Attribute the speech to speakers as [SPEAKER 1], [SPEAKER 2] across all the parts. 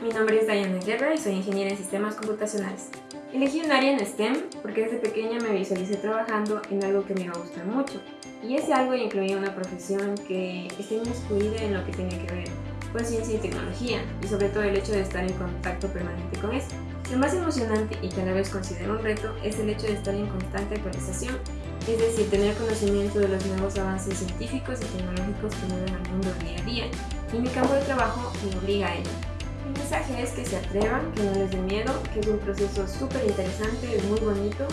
[SPEAKER 1] mi nombre es Diana Guerra y soy ingeniera en sistemas computacionales. Elegí un área en STEM porque desde pequeña me visualicé trabajando en algo que me iba a gustar mucho. Y ese algo incluía una profesión que esté inmiscuida en lo que tenía que ver con ciencia y tecnología, y sobre todo el hecho de estar en contacto permanente con eso. Lo más emocionante y que a la vez considero un reto es el hecho de estar en constante actualización, es decir, tener conocimiento de los nuevos avances científicos y tecnológicos que mueven al mundo día a día, y mi campo de trabajo me obliga a ello. Mi mensaje es que se atrevan, que no les dé miedo, que es un proceso súper interesante, es muy bonito.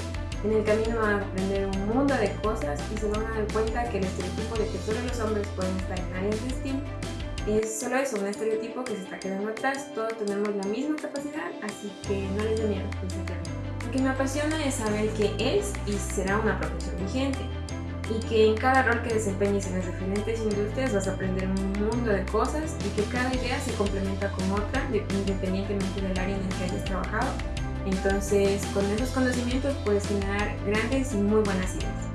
[SPEAKER 1] En el camino a aprender un mundo de cosas y se van a dar cuenta que el estereotipo de que solo los hombres pueden estar en áreas de STEAM es solo eso, un estereotipo que se está quedando atrás. Todos tenemos la misma capacidad, así que no les dé miedo, Lo que me apasiona es saber que es y será una profesión vigente y que en cada rol que desempeñes en las diferentes industrias vas a aprender un mundo de cosas y que cada idea se complementa con otra independientemente del área en el que hayas trabajado. Entonces, con esos conocimientos puedes generar grandes y muy buenas ideas.